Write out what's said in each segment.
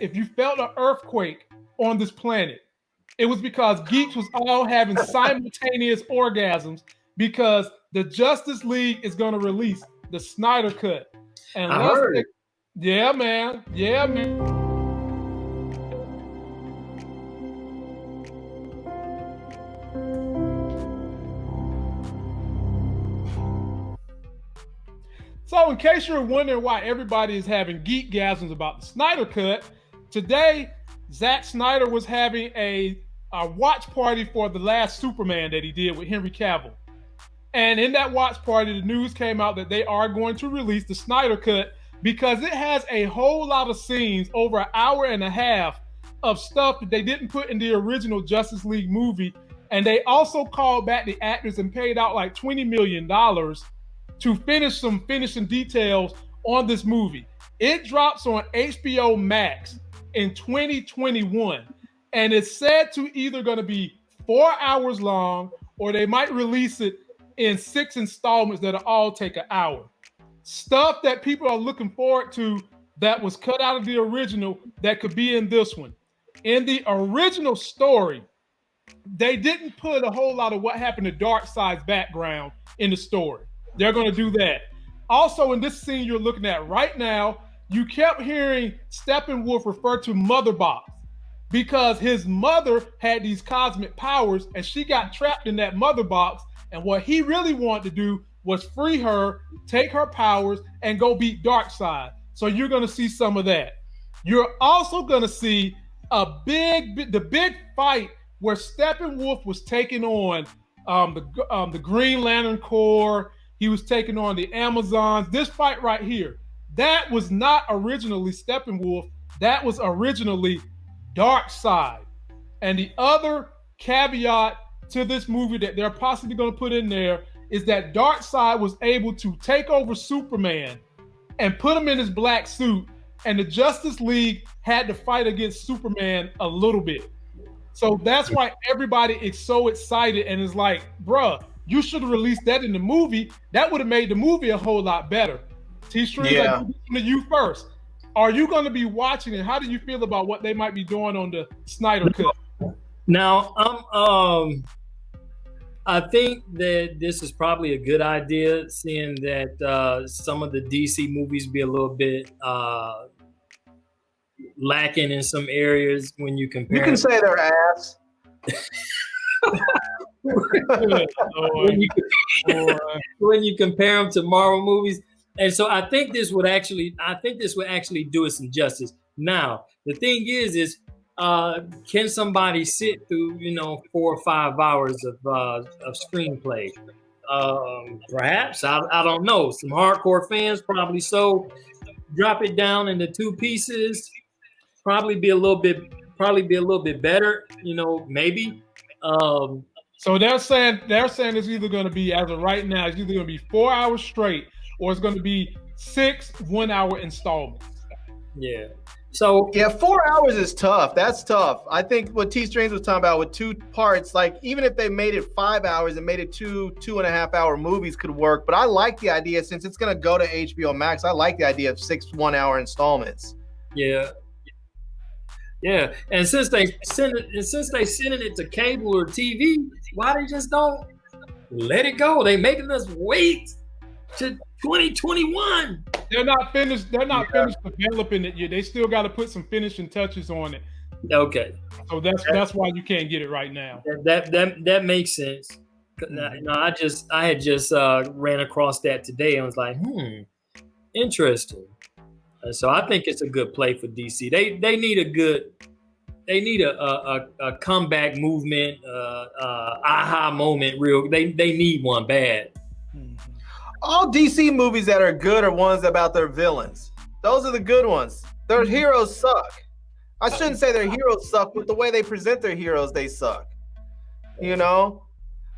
if you felt an earthquake on this planet, it was because geeks was all having simultaneous orgasms because the Justice League is going to release the Snyder Cut. And I heard. yeah, man. Yeah, man. So, in case you're wondering why everybody is having geek gasms about the Snyder Cut, today Zack Snyder was having a, a watch party for the last Superman that he did with Henry Cavill. And in that watch party, the news came out that they are going to release the Snyder Cut because it has a whole lot of scenes, over an hour and a half of stuff that they didn't put in the original Justice League movie. And they also called back the actors and paid out like $20 million to finish some finishing details on this movie. It drops on HBO Max in 2021, and it's said to either going to be four hours long or they might release it in six installments that'll all take an hour. Stuff that people are looking forward to that was cut out of the original that could be in this one. In the original story, they didn't put a whole lot of what happened to Darkseid's background in the story. They're going to do that. Also, in this scene you're looking at right now, you kept hearing Steppenwolf refer to Mother Box because his mother had these cosmic powers and she got trapped in that mother box. And what he really wanted to do was free her, take her powers, and go beat Darkseid. So you're going to see some of that. You're also going to see a big, the big fight where Steppenwolf was taking on um, the um, the Green Lantern Corps he was taking on the Amazons. This fight right here, that was not originally Steppenwolf. That was originally Darkseid. And the other caveat to this movie that they're possibly going to put in there is that Darkseid was able to take over Superman and put him in his black suit, and the Justice League had to fight against Superman a little bit. So that's why everybody is so excited and is like, bruh, you should have released that in the movie. That would have made the movie a whole lot better. T Stream, yeah. to you first. Are you going to be watching it? How do you feel about what they might be doing on the Snyder Cut? Now, um, um, I think that this is probably a good idea, seeing that uh, some of the DC movies be a little bit uh, lacking in some areas when you compare. You can say their ass. when, you, when you compare them to Marvel movies. And so I think this would actually, I think this would actually do it some justice. Now, the thing is, is uh, can somebody sit through, you know, four or five hours of uh, of screenplay? Um, perhaps I, I don't know. Some hardcore fans probably so. Drop it down into two pieces. Probably be a little bit, probably be a little bit better. You know, maybe. Um, so they're saying they're saying it's either going to be as of right now, it's either going to be four hours straight, or it's going to be six one-hour installments. Yeah. So yeah, four hours is tough. That's tough. I think what T Strings was talking about with two parts, like even if they made it five hours and made it two two and a half hour movies could work. But I like the idea since it's gonna go to HBO Max. I like the idea of six one hour installments. Yeah, yeah, and since they send it, and since they sending it to cable or TV, why they just don't let it go? They making us wait to 2021. They're not finished. They're not yeah. finished developing it yet. They still got to put some finishing touches on it. Okay. So that's that's why you can't get it right now. That that that, makes sense. Mm-hmm. No, I just I had just uh, ran across that today and was like, hmm, interesting. So I think it's a good play for DC. They they need a good they need a a, a comeback movement, uh, uh, aha moment. Real, they they need one bad. All DC movies that are good are ones about their villains. Those are the good ones. Their mm-hmm. heroes suck. I shouldn't say their heroes suck, but the way they present their heroes, they suck. You know,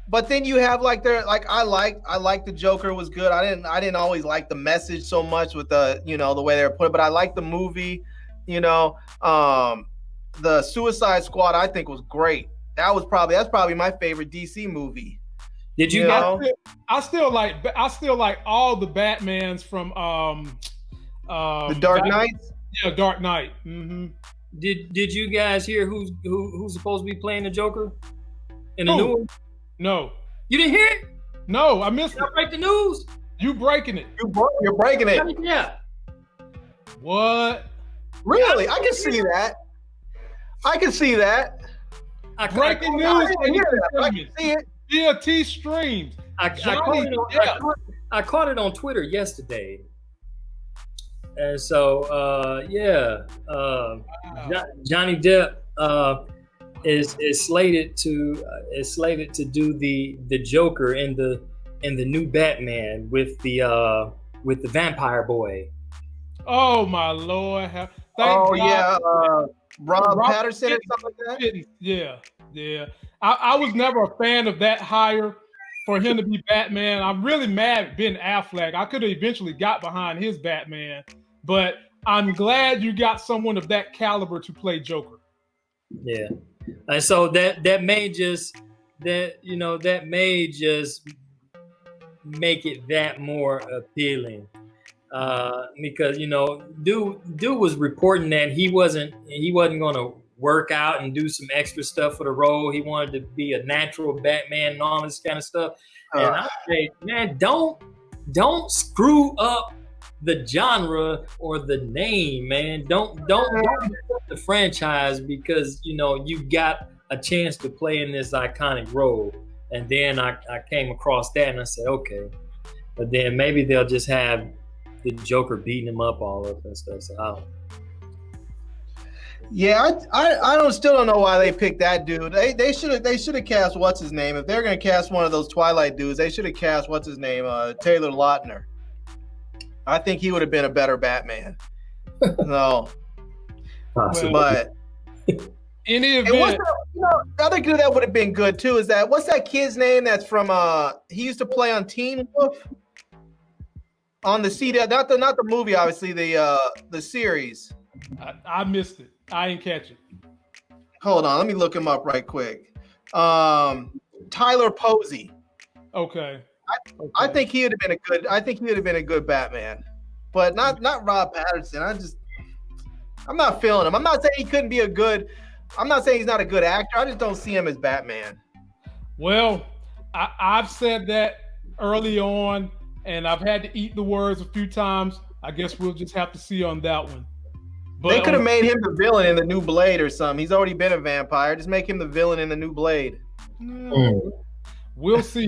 but then you have like their like I like I like the Joker was good. I didn't I didn't always like the message so much with the you know the way they were put, but I like the movie. You know, um, the Suicide Squad I think was great. That was probably that's probably my favorite DC movie. Did you, you know? I still like I still like all the Batmans from um, um the Dark Knights. Yeah, Dark Knight. Mm-hmm. Did Did you guys hear who's who, who's supposed to be playing the Joker in the Who? new one? No, You didn't hear it? no, I missed Did I break the news? You breaking it? You bro- You're breaking it. Yeah. What? Really? I can see that. I can see that. I, Breaking I, news. I didn't hear that. I can see it. DLT streams. I, I, caught it on, I, caught, I caught it on Twitter yesterday. And so, uh, yeah, uh, Jo- Johnny Depp uh, is is slated to uh, is slated to do the the Joker in the in the new Batman with the uh, with the Vampire Boy. Oh my lord! Thank oh God yeah, uh, Rob Rob Pattinson or something like that. didn't. Yeah, yeah. I, I was never a fan of that hire for him to be Batman. I'm really mad at Ben Affleck. I could have eventually got behind his Batman, but I'm glad you got someone of that caliber to play Joker. Yeah, and so that that may just that you know that may just make it that more appealing uh because you know dude dude was reporting that he wasn't he wasn't going to work out and do some extra stuff for the role. He wanted to be a natural batman and all this kind of stuff. And Uh, i say man don't don't screw up the genre or the name man. Don't don't, don't the franchise because you know you got a chance to play in this iconic role. And then I, I came across that and i said okay. But then maybe they'll just have the Joker beating him up all up and stuff. So I don't. Yeah, I, I I don't still don't know why they picked that dude. They they should have they should have cast what's his name. If they're gonna cast one of those Twilight dudes, they should have cast what's his name, uh, Taylor Lautner. I think he would have been a better Batman. no, Possibly. but Any and what's event, the, you know the other dude that would have been good too is that what's that kid's name that's from uh he used to play on Teen Wolf on the CD not the not the movie obviously the uh the series. I, I missed it. I didn't catch it. Hold on, let me look him up right quick. Um, Tyler Posey. Okay. I Okay. think he would have been a good. I think he would have been a good Batman, but not not Rob Pattinson. I just, I'm not feeling him. I'm not saying he couldn't be a good. I'm not saying he's not a good actor. I just don't see him as Batman. Well, I, I've said that early on, and I've had to eat the words a few times. I guess we'll just have to see on that one. But they could have made him the villain in the new Blade or something. He's already been a vampire. Just make him the villain in the new Blade. Mm, We'll see.